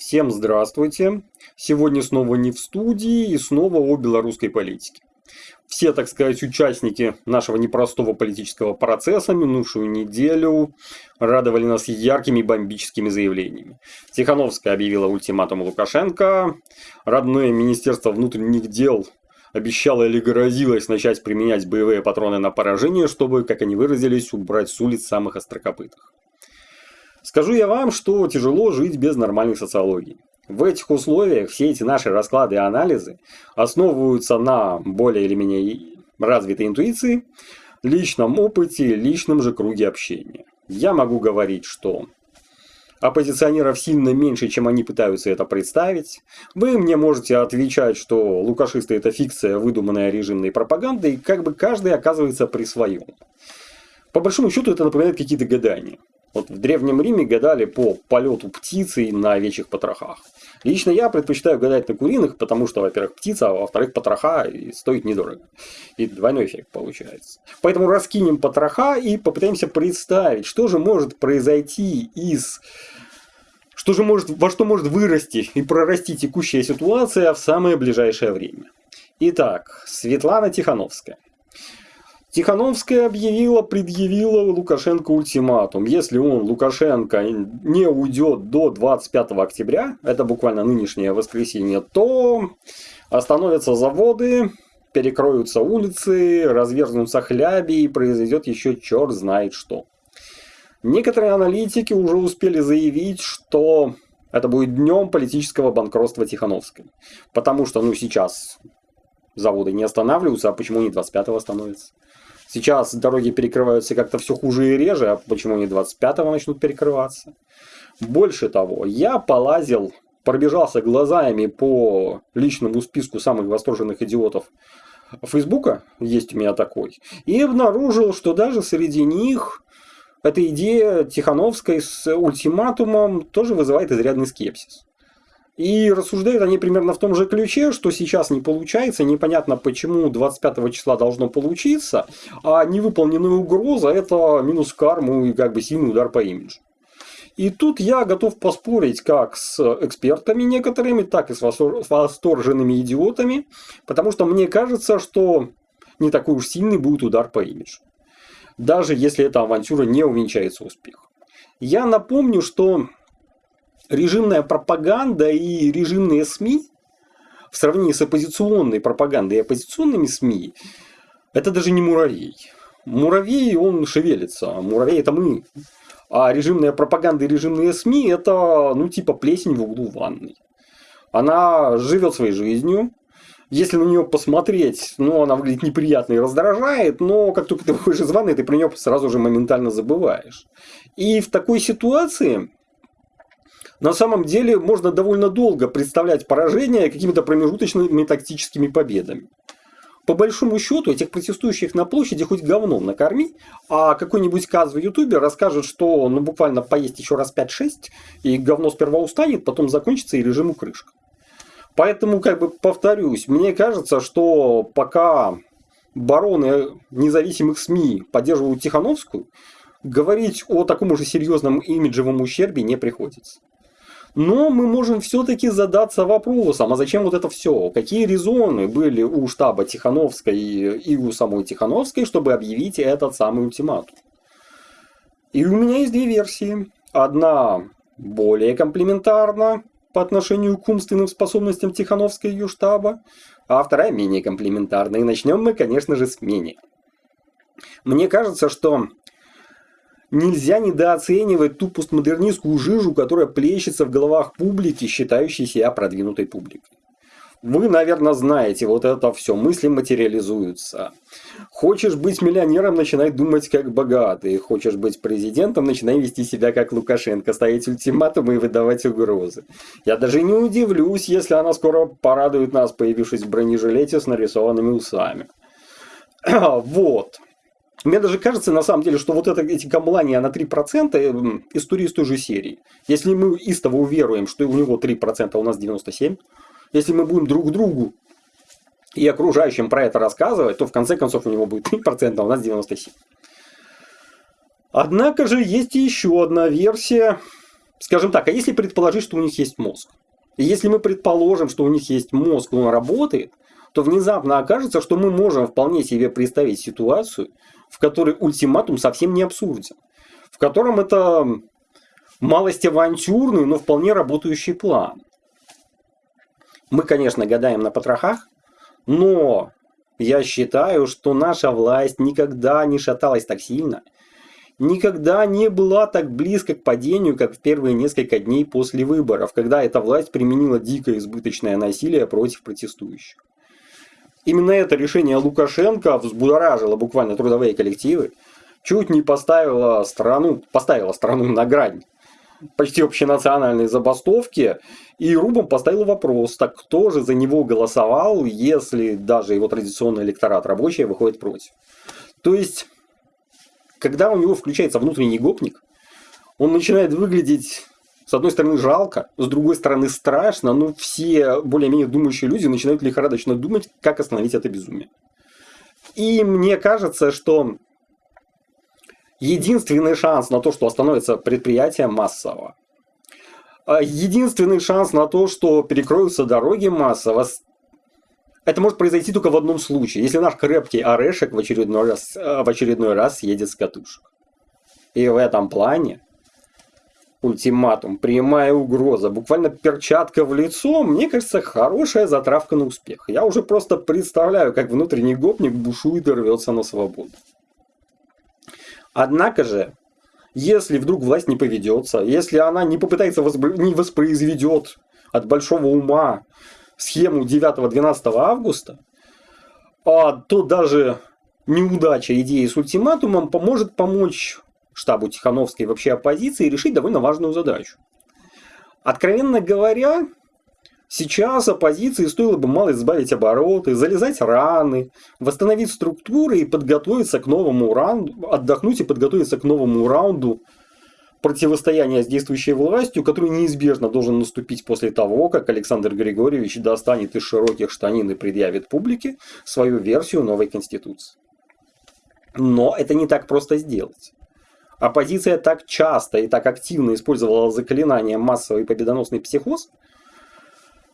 Всем здравствуйте. Сегодня снова не в студии и снова о белорусской политике. Все, так сказать, участники нашего непростого политического процесса минувшую неделю радовали нас яркими бомбическими заявлениями. Тихановская объявила ультиматум Лукашенко, родное Министерство внутренних дел обещало или грозилось начать применять боевые патроны на поражение, чтобы, как они выразились, убрать с улиц самых острокопытых. Скажу я вам, что тяжело жить без нормальной социологии. В этих условиях все эти наши расклады и анализы основываются на более или менее развитой интуиции, личном опыте, личном же круге общения. Я могу говорить, что оппозиционеров сильно меньше, чем они пытаются это представить. Вы мне можете отвечать, что лукашисты это фикция, выдуманная режимной пропагандой, и как бы каждый оказывается при своем. По большому счету это напоминает какие-то гадания. Вот в Древнем Риме гадали по полету птицы на овечьих потрохах. Лично я предпочитаю гадать на куриных, потому что, во-первых, птица, а во-вторых, потроха и стоит недорого. И двойной эффект получается. Поэтому раскинем потроха и попытаемся представить, что же может произойти из... Что же может, во что может вырасти и прорасти текущая ситуация в самое ближайшее время. Итак, Светлана Тихановская. Тихановская объявила, предъявила Лукашенко ультиматум. Если он, Лукашенко, не уйдет до 25 октября, это буквально нынешнее воскресенье, то остановятся заводы, перекроются улицы, разверзнутся хляби и произойдет еще черт знает что. Некоторые аналитики уже успели заявить, что это будет днем политического банкротства Тихановской. Потому что, ну, сейчас заводы не останавливаются, а почему не 25-го становятся? Сейчас дороги перекрываются как-то все хуже и реже, а почему не 25-го начнут перекрываться? Больше того, я полазил, пробежался глазами по личному списку самых восторженных идиотов Фейсбука, есть у меня такой, и обнаружил, что даже среди них эта идея Тихановской с ультиматумом тоже вызывает изрядный скепсис. И рассуждают они примерно в том же ключе, что сейчас не получается, непонятно почему 25 числа должно получиться, а невыполненная угроза это минус карму и как бы сильный удар по имиджу. И тут я готов поспорить как с экспертами некоторыми, так и с восторженными идиотами, потому что мне кажется, что не такой уж сильный будет удар по имиджу. Даже если эта авантюра не увенчается успехом. Я напомню, что режимная пропаганда и режимные СМИ в сравнении с оппозиционной пропагандой и оппозиционными СМИ, это даже не муравей. Муравей, он шевелится. Муравей это мы. А режимная пропаганда и режимные СМИ это, ну, типа плесень в углу ванной. Она живет своей жизнью. Если на нее посмотреть, ну, она выглядит неприятно и раздражает, но как только ты выходишь из ванны, ты про нее сразу же моментально забываешь. И в такой ситуации на самом деле можно довольно долго представлять поражение какими-то промежуточными тактическими победами. По большому счету, этих протестующих на площади хоть говном накорми, а какой-нибудь каз в ютубе расскажет, что ну буквально поесть еще раз 5-6, и говно сперва устанет, потом закончится и режиму крышка. Поэтому, как бы повторюсь, мне кажется, что пока бароны независимых СМИ поддерживают Тихановскую, говорить о таком же серьезном имиджевом ущербе не приходится. Но мы можем все-таки задаться вопросом, а зачем вот это все? Какие резоны были у штаба Тихановской и у самой Тихановской, чтобы объявить этот самый ультиматум? И у меня есть две версии. Одна более комплементарна по отношению к умственным способностям Тихановской и ее штаба, а вторая менее комплементарна. И начнем мы, конечно же, с менее. Мне кажется, что Нельзя недооценивать ту постмодернистскую жижу, которая плещется в головах публики, считающей себя продвинутой публикой. Вы, наверное, знаете, вот это все, мысли материализуются. Хочешь быть миллионером, начинай думать как богатый. Хочешь быть президентом, начинай вести себя как Лукашенко, ставить ультиматумы и выдавать угрозы. Я даже не удивлюсь, если она скоро порадует нас, появившись в бронежилете с нарисованными усами. Вот. Мне даже кажется, на самом деле, что вот это, эти камлания на 3% история из той же серии. Если мы истово уверуем, что у него 3%, а у нас 97%, если мы будем друг другу и окружающим про это рассказывать, то в конце концов у него будет 3%, а у нас 97%. Однако же есть еще одна версия, скажем так, а если предположить, что у них есть мозг? И если мы предположим, что у них есть мозг, он работает, то внезапно окажется, что мы можем вполне себе представить ситуацию, в которой ультиматум совсем не абсурден. В котором это малость авантюрный, но вполне работающий план. Мы, конечно, гадаем на потрохах, но я считаю, что наша власть никогда не шаталась так сильно, никогда не была так близко к падению, как в первые несколько дней после выборов, когда эта власть применила дикое избыточное насилие против протестующих. Именно это решение Лукашенко взбудоражило буквально трудовые коллективы, чуть не поставило страну, поставило страну на грань почти общенациональной забастовки, и Рубом поставил вопрос, так кто же за него голосовал, если даже его традиционный электорат рабочий выходит против. То есть, когда у него включается внутренний гопник, он начинает выглядеть с одной стороны жалко, с другой стороны страшно, но все более-менее думающие люди начинают лихорадочно думать, как остановить это безумие. И мне кажется, что единственный шанс на то, что остановится предприятие массово, а единственный шанс на то, что перекроются дороги массово, это может произойти только в одном случае, если наш крепкий орешек в очередной раз, в очередной раз съедет с катушек. И в этом плане ультиматум, прямая угроза, буквально перчатка в лицо, мне кажется, хорошая затравка на успех. Я уже просто представляю, как внутренний гопник бушует и рвется на свободу. Однако же, если вдруг власть не поведется, если она не попытается, воспро... не воспроизведет от большого ума схему 9-12 августа, а то даже неудача идеи с ультиматумом поможет помочь штабу Тихановской и вообще оппозиции решить довольно важную задачу. Откровенно говоря, сейчас оппозиции стоило бы мало избавить обороты, залезать раны, восстановить структуры и подготовиться к новому раунду, отдохнуть и подготовиться к новому раунду противостояния с действующей властью, который неизбежно должен наступить после того, как Александр Григорьевич достанет из широких штанин и предъявит публике свою версию новой конституции. Но это не так просто сделать. Оппозиция так часто и так активно использовала заклинание массовый победоносный психоз,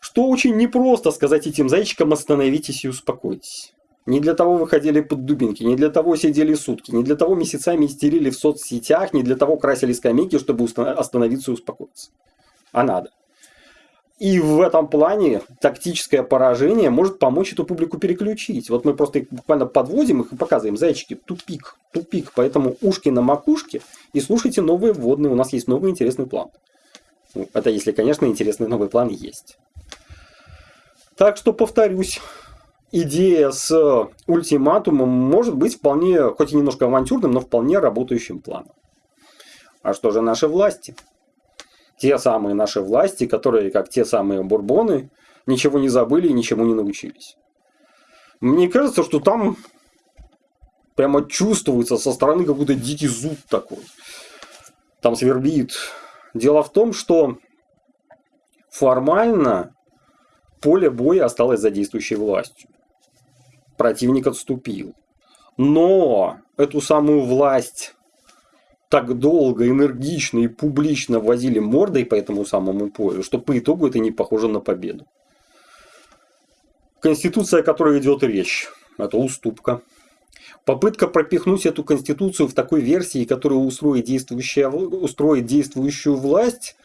что очень непросто сказать этим зайчикам «остановитесь и успокойтесь». Не для того выходили под дубинки, не для того сидели сутки, не для того месяцами истерили в соцсетях, не для того красили скамейки, чтобы остановиться и успокоиться. А надо. И в этом плане тактическое поражение может помочь эту публику переключить. Вот мы просто их буквально подводим их и показываем, зайчики, тупик, тупик. Поэтому ушки на макушке и слушайте новые вводные. У нас есть новый интересный план. Ну, это если, конечно, интересный новый план есть. Так что повторюсь, идея с ультиматумом может быть вполне, хоть и немножко авантюрным, но вполне работающим планом. А что же наши власти? Те самые наши власти, которые, как те самые бурбоны, ничего не забыли и ничему не научились. Мне кажется, что там прямо чувствуется со стороны какой-то дикий зуд такой. Там свербит. Дело в том, что формально поле боя осталось за действующей властью. Противник отступил. Но эту самую власть так долго, энергично и публично возили мордой по этому самому полю, что по итогу это не похоже на победу. Конституция, о которой идет речь, это уступка. Попытка пропихнуть эту конституцию в такой версии, которая устроит, действующая, устроит действующую власть,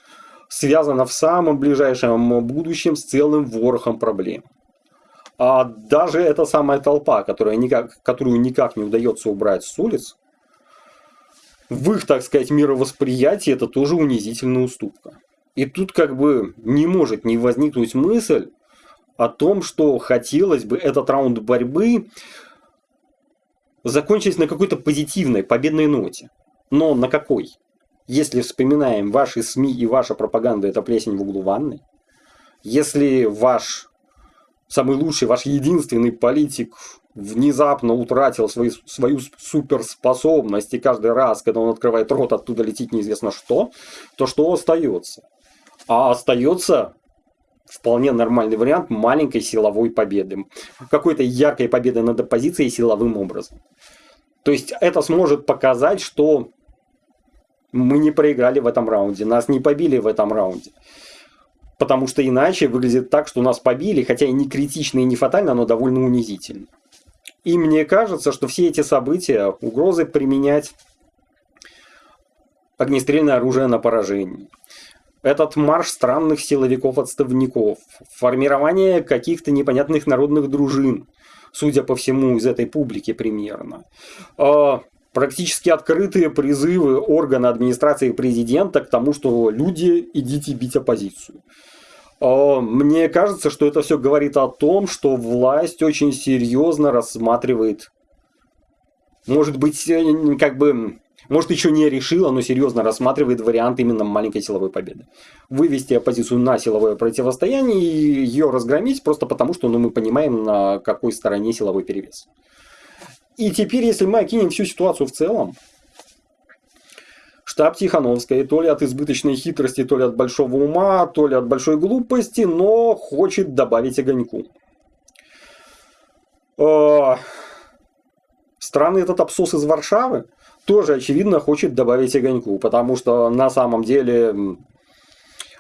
связана в самом ближайшем будущем с целым ворохом проблем. А даже эта самая толпа, которая никак, которую никак не удается убрать с улиц, в их, так сказать, мировосприятии это тоже унизительная уступка. И тут как бы не может не возникнуть мысль о том, что хотелось бы этот раунд борьбы закончить на какой-то позитивной, победной ноте. Но на какой? Если вспоминаем ваши СМИ и ваша пропаганда – это плесень в углу ванны, если ваш самый лучший, ваш единственный политик внезапно утратил свою, свою суперспособность, и каждый раз, когда он открывает рот, оттуда летит неизвестно что, то что остается? А остается вполне нормальный вариант маленькой силовой победы. Какой-то яркой победы над оппозицией силовым образом. То есть это сможет показать, что Мы не проиграли в этом раунде, нас не побили в этом раунде. Потому что иначе выглядит так, что нас побили, хотя и не критично и не фатально, но довольно унизительно. И мне кажется, что все эти события, угрозы применять огнестрельное оружие на поражение, этот марш странных силовиков-отставников, формирование каких-то непонятных народных дружин, судя по всему, из этой публики примерно, а, практически открытые призывы органа администрации президента к тому, что люди, идите бить оппозицию. А, мне кажется, что это все говорит о том, что власть очень серьезно рассматривает, может быть, э, как бы, может еще не решила, но серьезно рассматривает вариант именно маленькой силовой победы. Вывести оппозицию на силовое противостояние и ее разгромить просто потому, что ну, мы понимаем, на какой стороне силовой перевес. И теперь, если мы окинем всю ситуацию в целом, штаб Тихановской, то ли от избыточной хитрости, то ли от большого ума, то ли от большой глупости, но хочет добавить огоньку. Э, странный этот абсос из Варшавы тоже, очевидно, хочет добавить огоньку, потому что на самом деле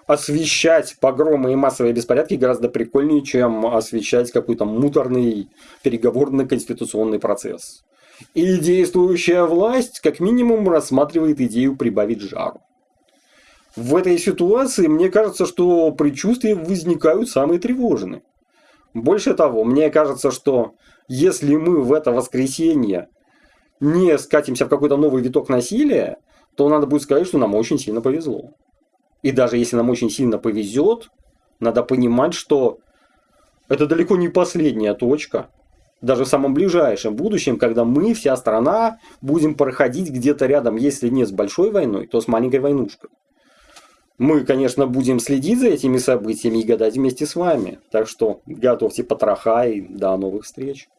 освещать погромы и массовые беспорядки гораздо прикольнее, чем освещать какой-то муторный переговорный конституционный процесс. И действующая власть как минимум рассматривает идею прибавить жару. В этой ситуации мне кажется, что предчувствия возникают самые тревожные. Больше того, мне кажется, что если мы в это воскресенье не скатимся в какой-то новый виток насилия, то надо будет сказать, что нам очень сильно повезло. И даже если нам очень сильно повезет, надо понимать, что это далеко не последняя точка, даже в самом ближайшем будущем, когда мы, вся страна, будем проходить где-то рядом, если не с большой войной, то с маленькой войнушкой. Мы, конечно, будем следить за этими событиями и гадать вместе с вами. Так что готовьте потроха и до новых встреч.